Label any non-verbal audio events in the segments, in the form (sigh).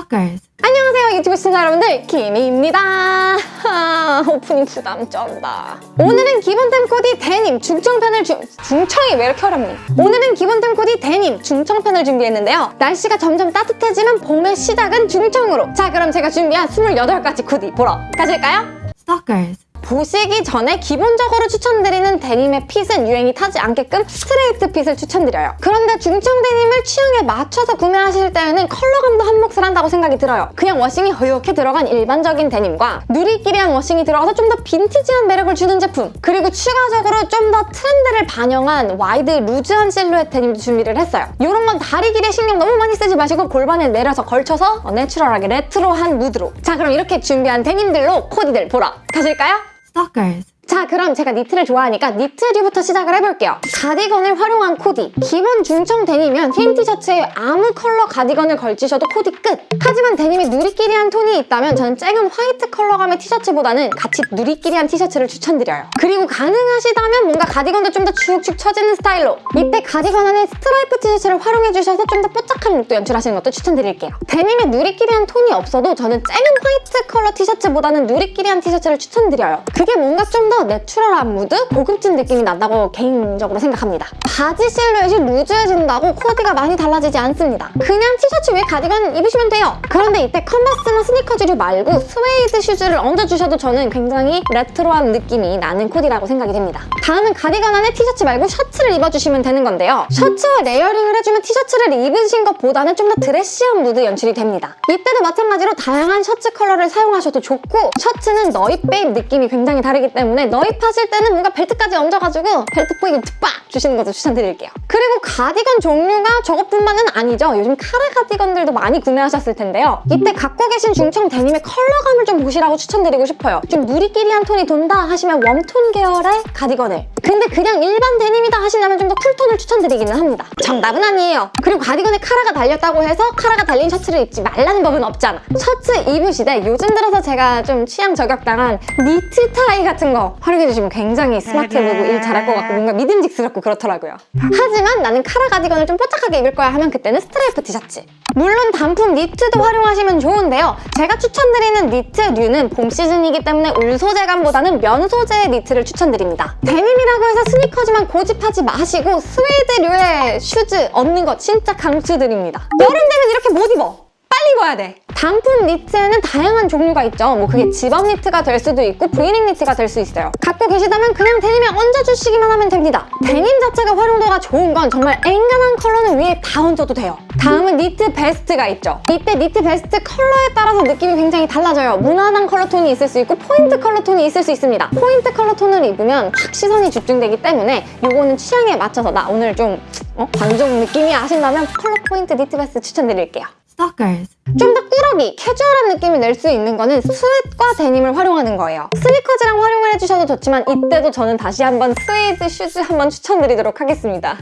Stalkers. 안녕하세요 유튜브 시청자 여러분들 김희입니다 하, 오프닝 부담 쩐다 오늘은 기본템 코디 데님 중청편을 주... 중청이 왜 이렇게 어렵니? 오늘은 기본템 코디 데님 중청편을 준비했는데요 날씨가 점점 따뜻해지는 봄의 시작은 중청으로 자 그럼 제가 준비한 28가지 코디 보러 가실까요? Stalkers. 보시기 전에 기본적으로 추천드리는 데님의 핏은 유행이 타지 않게끔 스트레이트 핏을 추천드려요. 그런데 중청 데님을 취향에 맞춰서 구매하실 때에는 컬러감도 한 몫을 한다고 생각이 들어요. 그냥 워싱이 허옇게 들어간 일반적인 데님과 누리끼리한 워싱이 들어가서 좀 더 빈티지한 매력을 주는 제품 그리고 추가적으로 좀 더 트렌드를 반영한 와이드 루즈한 실루엣 데님도 준비를 했어요. 이런 건 다리 길이에 신경 너무 많이 쓰지 마시고 골반에 내려서 걸쳐서 내추럴하게 레트로한 무드로 자 그럼 이렇게 준비한 데님들로 코디들 보러 가실까요? Stalkers. 자 그럼 제가 니트를 좋아하니까 니트류부터 시작을 해볼게요. 가디건을 활용한 코디. 기본 중청 데님이면 흰 티셔츠에 아무 컬러 가디건을 걸치셔도 코디 끝. 하지만 데님이 누리끼리한 톤이 있다면 저는 쨍한 화이트 컬러감의 티셔츠보다는 같이 누리끼리한 티셔츠를 추천드려요. 그리고 가능하시다면 뭔가 가디건도 좀 더 축축 처지는 스타일로 이때 가디건 안에 스트라이프 티셔츠를 활용해주셔서 좀 더 뽀짝한 룩도 연출하시는 것도 추천드릴게요. 데님의 누리끼리한 톤이 없어도 저는 쨍한 화이트 컬러 티셔츠보다는 누리끼리한 티셔츠를 추천드려요. 그게 뭔가 좀더 내추럴한 무드? 고급진 느낌이 난다고 개인적으로 생각합니다. 바지 실루엣이 루즈해진다고 코디가 많이 달라지지 않습니다. 그냥 티셔츠 위에 가디건 입으시면 돼요. 그런데 이때 컨버스나 스니커즈류 말고 스웨이드 슈즈를 얹어주셔도 저는 굉장히 레트로한 느낌이 나는 코디라고 생각이 됩니다. 다음은 가디건 안에 티셔츠 말고 셔츠를 입어주시면 되는 건데요. 셔츠와 layering을 해주면 티셔츠를 입으신 것보다는 좀 더 드레시한 무드 연출이 됩니다. 이때도 마찬가지로 다양한 셔츠 컬러를 사용하셔도 좋고 셔츠는 넣입 빼입 느낌이 굉장히 다르기 때문에 넣입하실 때는 뭔가 벨트까지 얹어가지고 벨트 포인트 빡 주시는 것도 추천드릴게요. 그리고 가디건 종류가 저것뿐만은 아니죠. 요즘 카라 가디건들도 많이 구매하셨을 텐데요. 이때 갖고 계신 중청 데님의 컬러감을 좀 보시라고 추천드리고 싶어요. 좀 누리끼리한 톤이 돈다 하시면 웜톤 계열의 가디건을 근데 그냥 일반 데님이다 하시려면 좀 더 쿨톤을 추천드리기는 합니다. 정답은 아니에요. 그리고 가디건에 카라가 달렸다고 해서 카라가 달린 셔츠를 입지 말라는 법은 없잖아. 셔츠 입으시되 요즘 들어서 제가 좀 취향 저격당한 니트 타이 같은 거 활용해 주시면 굉장히 스마트해 보이고 일 잘할 것 같고 뭔가 믿음직스럽고 그렇더라고요. 하지만 나는 카라 가디건을 좀 뽀짝하게 입을 거야 하면 그때는 스트라이프 티셔츠. 물론 단품 니트도 활용하시면 좋은데요. 제가 추천드리는 니트류는 봄 시즌이기 때문에 울 소재감보다는 면 소재의 니트를 추천드립니다. 데님이라고 해서 스니커즈만 고집하지 마시고 스웨이드류의 슈즈 얹는 거 진짜 강추드립니다. 여름 되면 이렇게 못 입어. 입어야 돼. 단품 니트에는 다양한 종류가 있죠. 뭐 그게 집업 니트가 될 수도 있고 브이넥 니트가 될 수 있어요. 갖고 계시다면 그냥 데님에 얹어주시기만 하면 됩니다. 데님 자체가 활용도가 좋은 건 정말 앵간한 컬러는 위에 다 얹어도 돼요. 다음은 니트 베스트가 있죠. 이때 니트 베스트 컬러에 따라서 느낌이 굉장히 달라져요. 무난한 컬러 톤이 있을 수 있고 포인트 컬러 톤이 있을 수 있습니다. 포인트 컬러 톤을 입으면 확 시선이 집중되기 때문에 이거는 취향에 맞춰서 나 오늘 좀 어? 관종 느낌이 아신다면 컬러 포인트 니트 베스트 추천드릴게요. Stalkers. 좀 더 꾸러기, 캐주얼한 느낌을 낼 수 있는 거는 sweat과 데님을 활용하는 거예요. 스니커즈랑 활용을 해주셔도 좋지만 이때도 저는 다시 한번 스웨이드 슈즈 한번 추천드리도록 하겠습니다.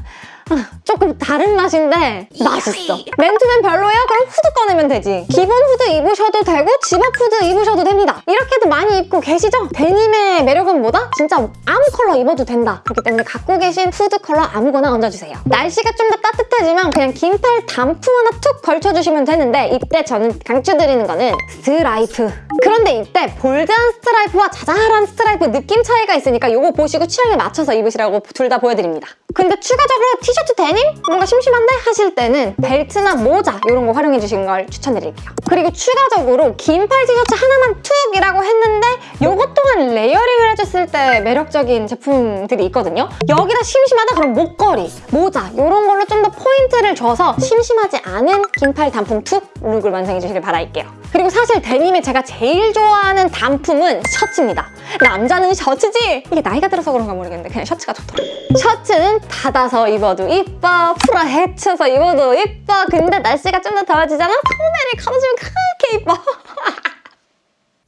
아, 조금 다른 맛인데 맛있어. 맨투맨 별로예요? 그럼 후드 꺼내면 되지. 기본 후드 입으셔도 되고 집업 후드 입으셔도 됩니다. 이렇게도 많이 입고 계시죠? 데님의 매력은 뭐다? 진짜 아무 컬러 입어도 된다. 그렇기 때문에 갖고 계신 후드 컬러 아무거나 얹어주세요. 날씨가 좀 더 따뜻해지면 그냥 긴팔 단품 하나 툭 걸쳐주시면 되는데 이때 저는 강추드리는 거는 스트라이프. 그런데 이때 볼드한 스트라이프와 자잘한 스트라이프 느낌 차이가 있으니까 이거 보시고 취향에 맞춰서 입으시라고 둘 다 보여드립니다. 근데 추가적으로 티셔츠 데님? 뭔가 심심한데? 하실 때는 벨트나 모자 이런 거 활용해 주시는 걸 추천드릴게요. 그리고 추가적으로 긴 팔 티셔츠 하나만 툭 해줬을 때 매력적인 제품들이 있거든요. 여기다 심심하다 그럼 목걸이, 모자 이런 걸로 좀 더 포인트를 줘서 심심하지 않은 긴팔 단품 툭 룩을 완성해 주시길 바랄게요. 그리고 사실 데님에 제가 제일 좋아하는 단품은 셔츠입니다. 남자는 셔츠지! 이게 나이가 들어서 그런가 모르겠는데 그냥 셔츠가 좋더라고요. 셔츠는 닫아서 입어도 이뻐, 풀어 헤쳐서 입어도 이뻐. 근데 날씨가 좀 더 더워지잖아? 소매를 가로주면 그렇게 이뻐. (laughs)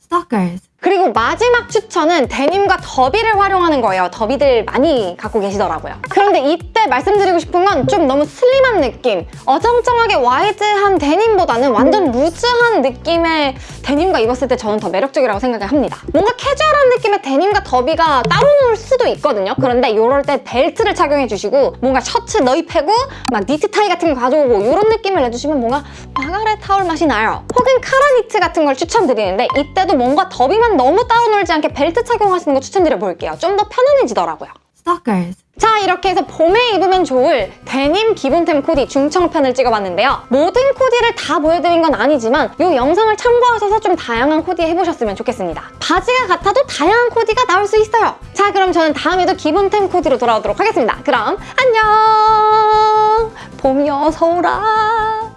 Stalkers. 그리고 마지막 추천은 데님과 더비를 활용하는 거예요. 더비들 많이 갖고 계시더라고요. 그런데 이 때 말씀드리고 싶은 건 좀 너무 슬림한 느낌. 어정쩡하게 와이드한 데님보다는 완전 루즈한 느낌의 데님과 입었을 때 저는 더 매력적이라고 생각을 합니다. 뭔가 캐주얼한 느낌의 데님과 더비가 따로 놀 수도 있거든요. 그런데 이럴 때 벨트를 착용해주시고 뭔가 셔츠 넣입하고 막 니트 타이 같은 거 가져오고 이런 느낌을 내주시면 뭔가 Margaret Howell 맛이 나요. 혹은 카라 니트 같은 걸 추천드리는데 이때도 뭔가 더비만 너무 따로 놀지 않게 벨트 착용하시는 거 추천드려볼게요. 좀 더 편안해지더라고요. Stalkers. 자 이렇게 해서 봄에 입으면 좋을 데님 기본템 코디 중청편을 찍어봤는데요. 모든 코디를 다 보여드린 건 아니지만 이 영상을 참고하셔서 좀 다양한 코디 해보셨으면 좋겠습니다. 바지가 같아도 다양한 코디가 나올 수 있어요. 자 그럼 저는 다음에도 기본템 코디로 돌아오도록 하겠습니다. 그럼 안녕! 봄이 어서 오라!